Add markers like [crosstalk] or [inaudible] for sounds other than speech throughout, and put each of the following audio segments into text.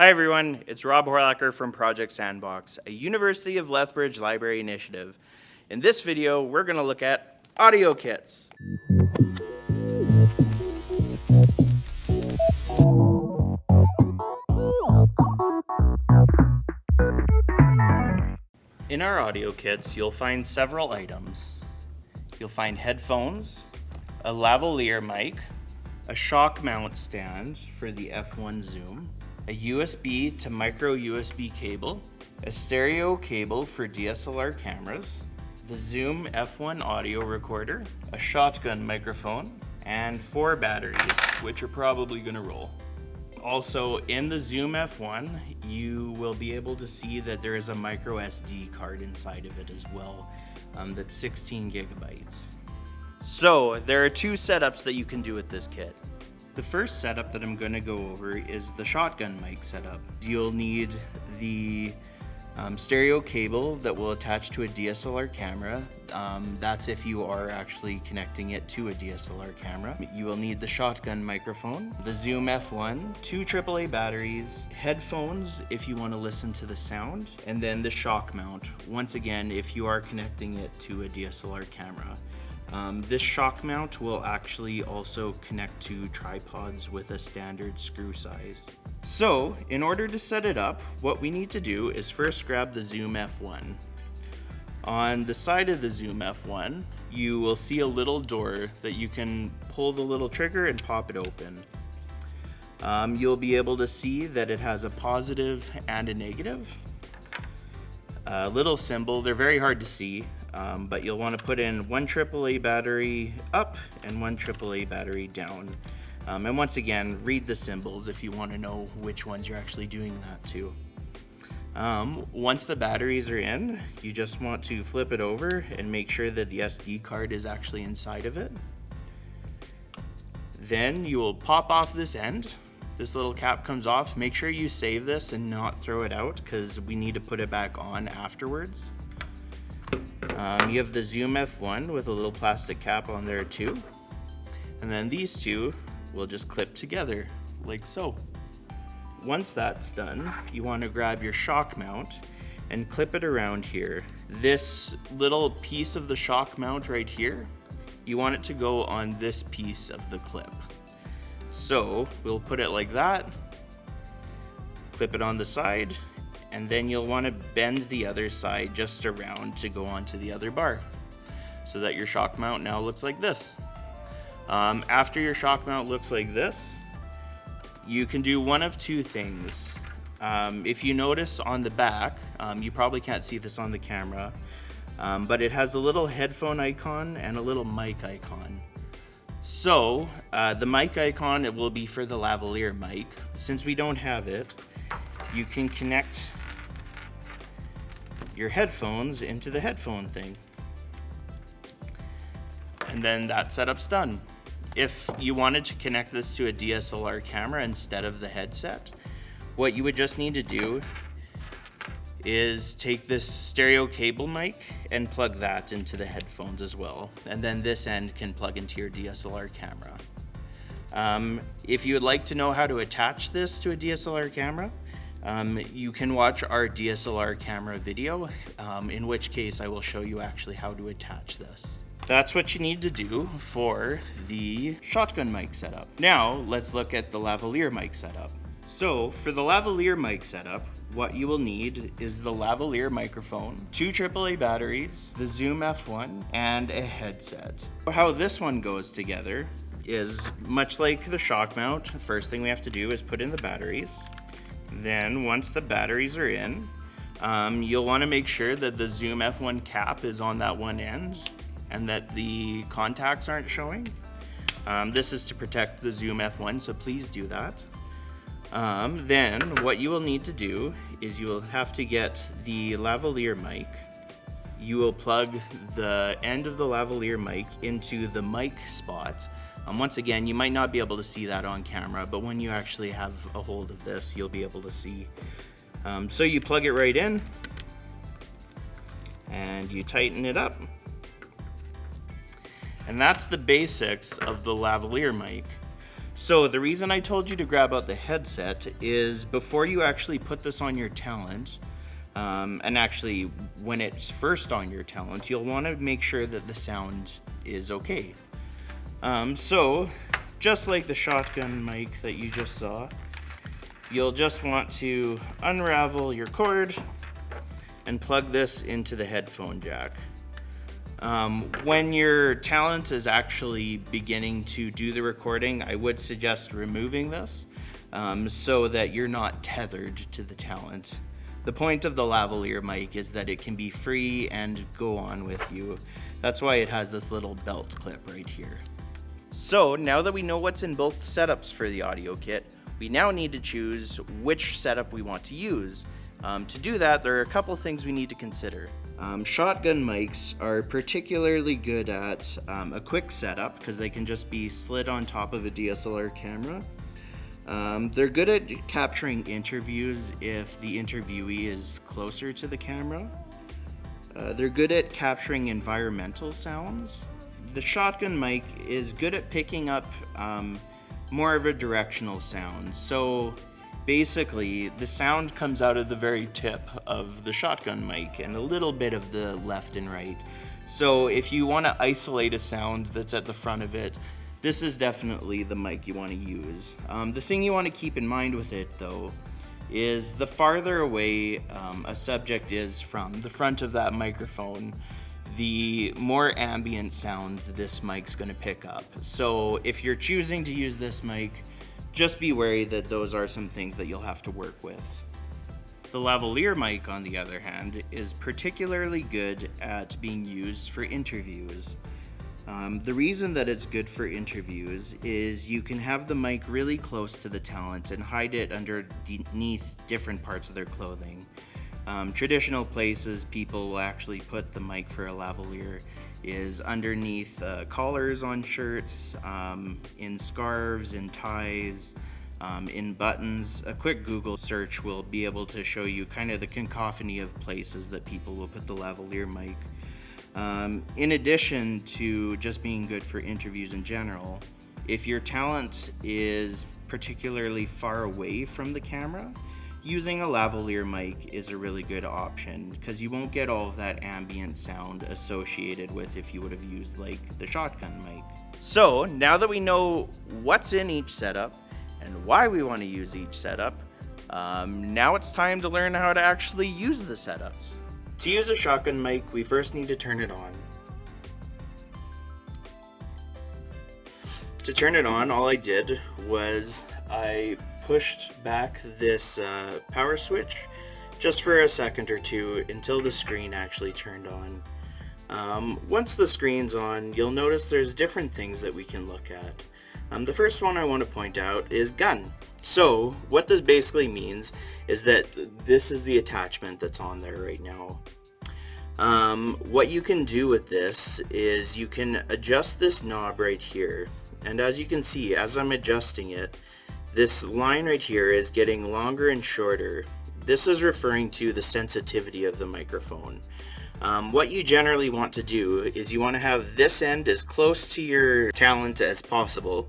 Hi everyone, it's Rob Horlacher from Project Sandbox, a University of Lethbridge library initiative. In this video, we're going to look at audio kits. In our audio kits, you'll find several items. You'll find headphones, a lavalier mic, a shock mount stand for the F1 zoom, a USB to micro USB cable, a stereo cable for DSLR cameras, the Zoom F1 audio recorder, a shotgun microphone, and four batteries, which are probably gonna roll. Also, in the Zoom F1, you will be able to see that there is a micro SD card inside of it as well, um, that's 16 gigabytes. So, there are two setups that you can do with this kit. The first setup that I'm going to go over is the shotgun mic setup. You'll need the um, stereo cable that will attach to a DSLR camera. Um, that's if you are actually connecting it to a DSLR camera. You will need the shotgun microphone, the Zoom F1, two AAA batteries, headphones if you want to listen to the sound, and then the shock mount, once again if you are connecting it to a DSLR camera. Um, this shock mount will actually also connect to tripods with a standard screw size. So, in order to set it up, what we need to do is first grab the Zoom F1. On the side of the Zoom F1, you will see a little door that you can pull the little trigger and pop it open. Um, you'll be able to see that it has a positive and a negative. A little symbol, they're very hard to see, um, but you'll want to put in one AAA battery up and one AAA battery down. Um, and once again, read the symbols if you want to know which ones you're actually doing that to. Um, once the batteries are in, you just want to flip it over and make sure that the SD card is actually inside of it. Then you will pop off this end. This little cap comes off. Make sure you save this and not throw it out because we need to put it back on afterwards. Um, you have the Zoom F1 with a little plastic cap on there too. And then these two will just clip together like so. Once that's done, you want to grab your shock mount and clip it around here. This little piece of the shock mount right here, you want it to go on this piece of the clip. So we'll put it like that, clip it on the side, and then you'll want to bend the other side just around to go onto the other bar so that your shock mount now looks like this. Um, after your shock mount looks like this, you can do one of two things. Um, if you notice on the back, um, you probably can't see this on the camera, um, but it has a little headphone icon and a little mic icon. So uh, the mic icon, it will be for the lavalier mic. Since we don't have it, you can connect your headphones into the headphone thing. And then that setup's done. If you wanted to connect this to a DSLR camera instead of the headset, what you would just need to do is take this stereo cable mic and plug that into the headphones as well. And then this end can plug into your DSLR camera. Um, if you would like to know how to attach this to a DSLR camera, um, you can watch our DSLR camera video, um, in which case I will show you actually how to attach this. That's what you need to do for the shotgun mic setup. Now, let's look at the lavalier mic setup. So, for the lavalier mic setup, what you will need is the lavalier microphone, two AAA batteries, the Zoom F1, and a headset. How this one goes together is much like the shock mount, first thing we have to do is put in the batteries. Then once the batteries are in, um, you'll want to make sure that the Zoom F1 cap is on that one end and that the contacts aren't showing. Um, this is to protect the Zoom F1, so please do that. Um, then what you will need to do is you will have to get the lavalier mic. You will plug the end of the lavalier mic into the mic spot um, once again, you might not be able to see that on camera, but when you actually have a hold of this, you'll be able to see. Um, so you plug it right in and you tighten it up. And that's the basics of the lavalier mic. So the reason I told you to grab out the headset is before you actually put this on your talent, um, and actually when it's first on your talent, you'll want to make sure that the sound is okay. Um, so just like the shotgun mic that you just saw, you'll just want to unravel your cord and plug this into the headphone jack. Um, when your talent is actually beginning to do the recording, I would suggest removing this um, so that you're not tethered to the talent. The point of the lavalier mic is that it can be free and go on with you. That's why it has this little belt clip right here. So now that we know what's in both setups for the audio kit, we now need to choose which setup we want to use. Um, to do that, there are a couple things we need to consider. Um, shotgun mics are particularly good at um, a quick setup because they can just be slid on top of a DSLR camera. Um, they're good at capturing interviews if the interviewee is closer to the camera. Uh, they're good at capturing environmental sounds. The shotgun mic is good at picking up um, more of a directional sound. So basically the sound comes out of the very tip of the shotgun mic and a little bit of the left and right. So if you want to isolate a sound that's at the front of it, this is definitely the mic you want to use. Um, the thing you want to keep in mind with it though is the farther away um, a subject is from the front of that microphone, the more ambient sound this mic's to pick up. So if you're choosing to use this mic, just be wary that those are some things that you'll have to work with. The lavalier mic, on the other hand, is particularly good at being used for interviews. Um, the reason that it's good for interviews is you can have the mic really close to the talent and hide it underneath different parts of their clothing. Um, traditional places, people will actually put the mic for a lavalier is underneath uh, collars on shirts, um, in scarves, in ties, um, in buttons. A quick Google search will be able to show you kind of the cacophony of places that people will put the lavalier mic. Um, in addition to just being good for interviews in general, if your talent is particularly far away from the camera, Using a lavalier mic is a really good option because you won't get all of that ambient sound associated with if you would have used like the shotgun mic. So now that we know what's in each setup and why we want to use each setup, um, now it's time to learn how to actually use the setups. To use a shotgun mic, we first need to turn it on. To turn it on, all I did was I pushed back this uh, power switch just for a second or two until the screen actually turned on. Um, once the screen's on, you'll notice there's different things that we can look at. Um, the first one I want to point out is gun. So what this basically means is that this is the attachment that's on there right now. Um, what you can do with this is you can adjust this knob right here. And as you can see, as I'm adjusting it, this line right here is getting longer and shorter. This is referring to the sensitivity of the microphone. Um, what you generally want to do is you want to have this end as close to your talent as possible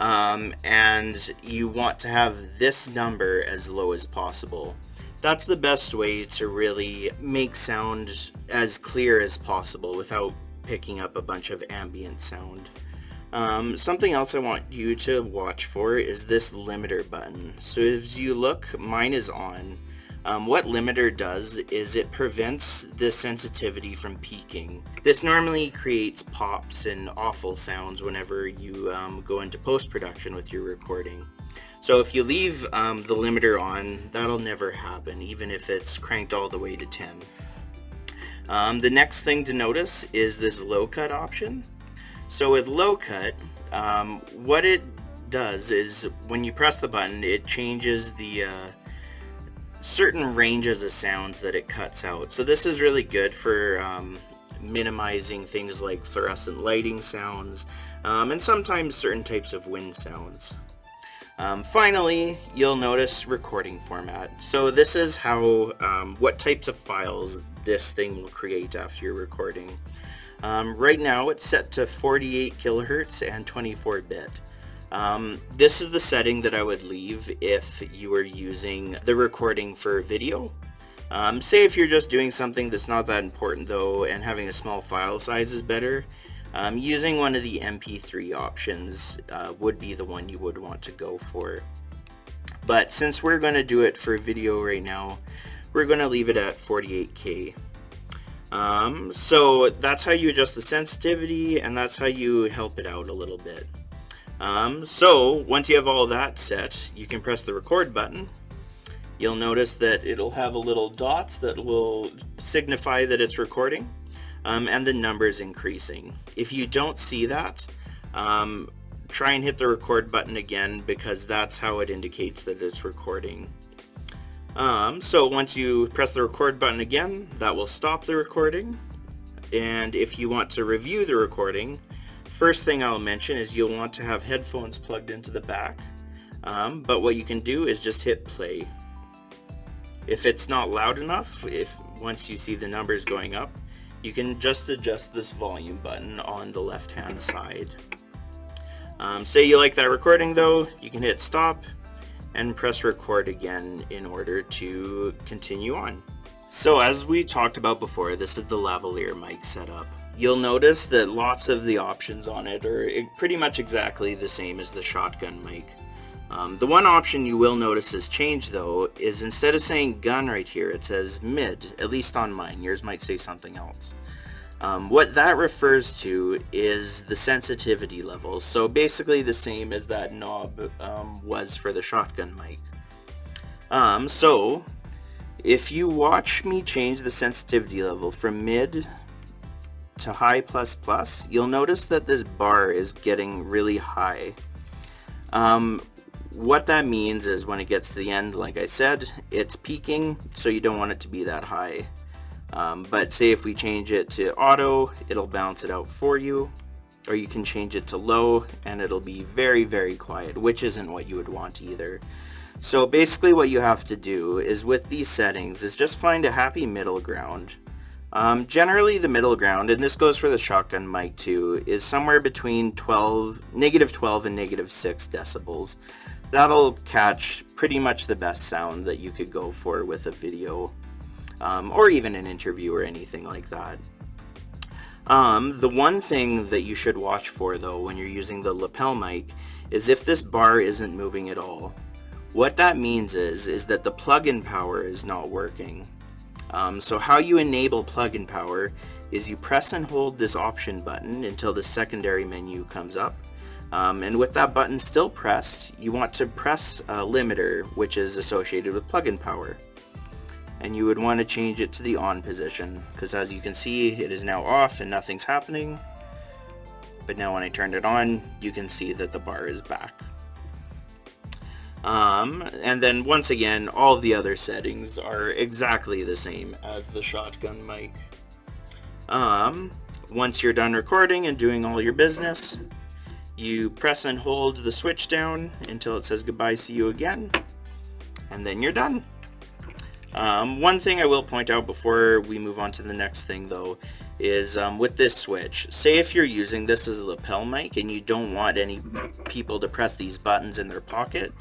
um, and you want to have this number as low as possible. That's the best way to really make sound as clear as possible without picking up a bunch of ambient sound. Um, something else I want you to watch for is this limiter button. So as you look, mine is on. Um, what limiter does is it prevents the sensitivity from peaking. This normally creates pops and awful sounds whenever you um, go into post-production with your recording. So if you leave um, the limiter on, that'll never happen, even if it's cranked all the way to 10. Um, the next thing to notice is this low cut option. So with low cut, um, what it does is when you press the button, it changes the uh, certain ranges of sounds that it cuts out. So this is really good for um, minimizing things like fluorescent lighting sounds um, and sometimes certain types of wind sounds. Um, finally, you'll notice recording format. So this is how, um, what types of files this thing will create after your recording. Um, right now it's set to 48 kilohertz and 24 bit. Um, this is the setting that I would leave if you were using the recording for video. Um, say if you're just doing something that's not that important though and having a small file size is better, um, using one of the MP3 options uh, would be the one you would want to go for. But since we're going to do it for video right now, we're going to leave it at 48K. Um, so that's how you adjust the sensitivity and that's how you help it out a little bit. Um, so once you have all that set, you can press the record button. You'll notice that it'll have a little dot that will signify that it's recording um, and the numbers increasing. If you don't see that, um, try and hit the record button again because that's how it indicates that it's recording. Um, so once you press the record button again, that will stop the recording. And if you want to review the recording, first thing I'll mention is you'll want to have headphones plugged into the back. Um, but what you can do is just hit play. If it's not loud enough, if once you see the numbers going up, you can just adjust this volume button on the left hand side. Um, say you like that recording though, you can hit stop and press record again in order to continue on. So as we talked about before, this is the lavalier mic setup. You'll notice that lots of the options on it are pretty much exactly the same as the shotgun mic. Um, the one option you will notice has changed though is instead of saying gun right here it says mid, at least on mine, yours might say something else. Um, what that refers to is the sensitivity level, so basically the same as that knob um, was for the shotgun mic. Um, so, if you watch me change the sensitivity level from mid to high plus plus, you'll notice that this bar is getting really high. Um, what that means is when it gets to the end, like I said, it's peaking, so you don't want it to be that high. Um, but say if we change it to auto, it'll balance it out for you. Or you can change it to low and it'll be very, very quiet, which isn't what you would want either. So basically what you have to do is with these settings is just find a happy middle ground. Um, generally the middle ground, and this goes for the shotgun mic too, is somewhere between 12, negative 12 and negative 6 decibels. That'll catch pretty much the best sound that you could go for with a video um, or even an interview or anything like that. Um, the one thing that you should watch for though when you're using the lapel mic is if this bar isn't moving at all. What that means is, is that the plug-in power is not working. Um, so how you enable plug-in power is you press and hold this option button until the secondary menu comes up. Um, and with that button still pressed, you want to press a limiter, which is associated with plug-in power and you would want to change it to the on position because as you can see it is now off and nothing's happening. But now when I turned it on you can see that the bar is back. Um, and then once again all the other settings are exactly the same as the shotgun mic. Um, once you're done recording and doing all your business you press and hold the switch down until it says goodbye see you again and then you're done um, one thing I will point out before we move on to the next thing though is um, with this switch, say if you're using this as a lapel mic and you don't want any people to press these buttons in their pocket,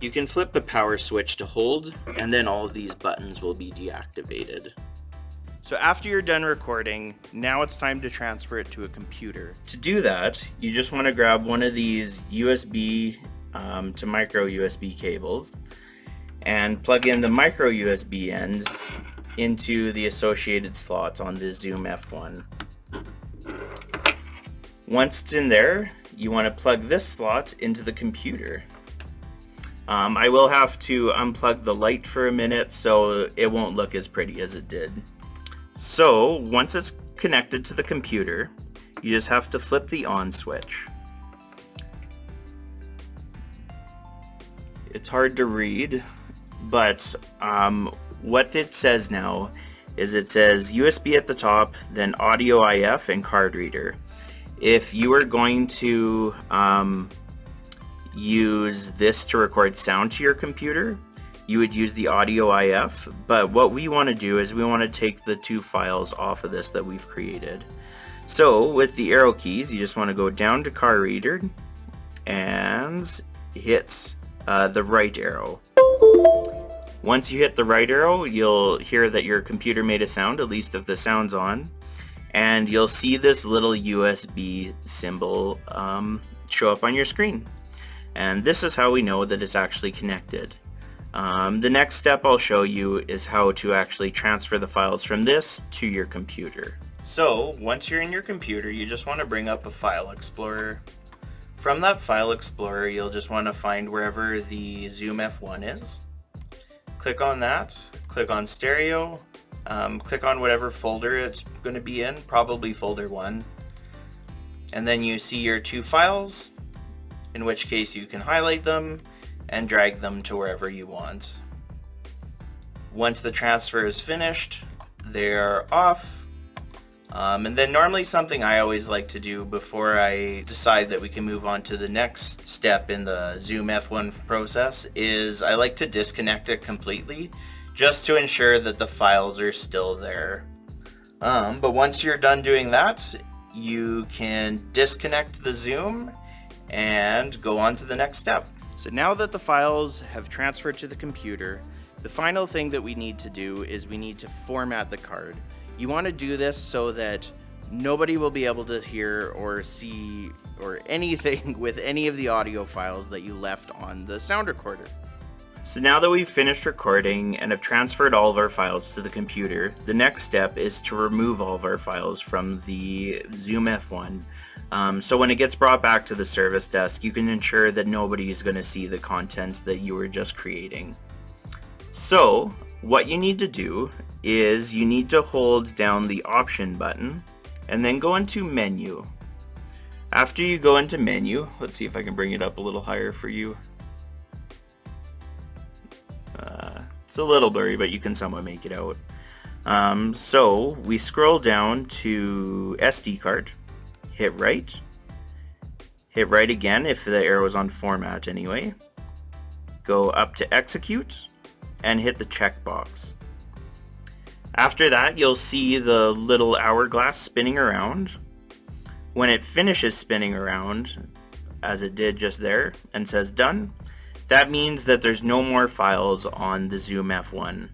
you can flip the power switch to hold and then all of these buttons will be deactivated. So after you're done recording, now it's time to transfer it to a computer. To do that, you just want to grab one of these USB um, to micro USB cables and plug in the micro USB end into the associated slots on the Zoom F1. Once it's in there, you want to plug this slot into the computer. Um, I will have to unplug the light for a minute so it won't look as pretty as it did. So once it's connected to the computer, you just have to flip the on switch. It's hard to read, but um, what it says now is it says USB at the top, then audio IF and card reader. If you are going to um, use this to record sound to your computer, you would use the audio IF, but what we want to do is we want to take the two files off of this that we've created. So with the arrow keys, you just want to go down to card reader, and hit uh, the right arrow. Once you hit the right arrow, you'll hear that your computer made a sound, at least if the sound's on, and you'll see this little USB symbol um, show up on your screen. And this is how we know that it's actually connected. Um, the next step I'll show you is how to actually transfer the files from this to your computer. So once you're in your computer, you just want to bring up a file explorer. From that file explorer, you'll just want to find wherever the Zoom F1 is. Click on that, click on stereo, um, click on whatever folder it's going to be in, probably folder 1. And then you see your two files, in which case you can highlight them and drag them to wherever you want. Once the transfer is finished, they're off. Um, and then normally something I always like to do before I decide that we can move on to the next step in the Zoom F1 process is I like to disconnect it completely just to ensure that the files are still there. Um, but once you're done doing that, you can disconnect the Zoom and go on to the next step. So now that the files have transferred to the computer, the final thing that we need to do is we need to format the card. You want to do this so that nobody will be able to hear or see or [laughs] anything with any of the audio files that you left on the sound recorder. So now that we've finished recording and have transferred all of our files to the computer, the next step is to remove all of our files from the Zoom F1. Um, so when it gets brought back to the service desk, you can ensure that nobody is going to see the content that you were just creating. So what you need to do is you need to hold down the option button and then go into menu. After you go into menu, let's see if I can bring it up a little higher for you. It's a little blurry, but you can somewhat make it out. Um, so we scroll down to SD card, hit right, hit right again if the arrow is on format anyway, go up to execute, and hit the checkbox. After that, you'll see the little hourglass spinning around. When it finishes spinning around, as it did just there, and says done, that means that there's no more files on the Zoom F1.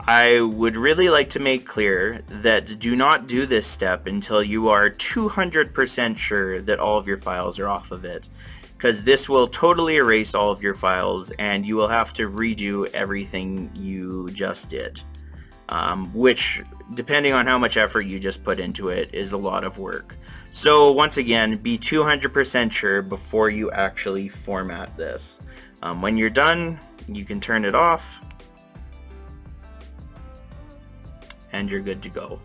I would really like to make clear that do not do this step until you are 200% sure that all of your files are off of it because this will totally erase all of your files and you will have to redo everything you just did. Um, which, depending on how much effort you just put into it, is a lot of work. So once again, be 200% sure before you actually format this. Um, when you're done, you can turn it off and you're good to go.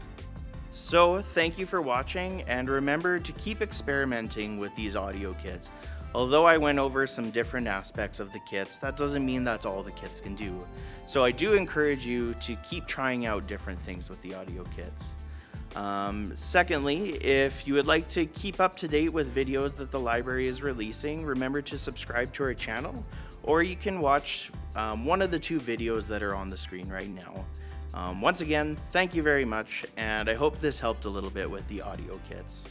So thank you for watching and remember to keep experimenting with these audio kits. Although I went over some different aspects of the kits, that doesn't mean that's all the kits can do. So I do encourage you to keep trying out different things with the audio kits. Um, secondly, if you would like to keep up to date with videos that the library is releasing, remember to subscribe to our channel, or you can watch um, one of the two videos that are on the screen right now. Um, once again, thank you very much, and I hope this helped a little bit with the audio kits.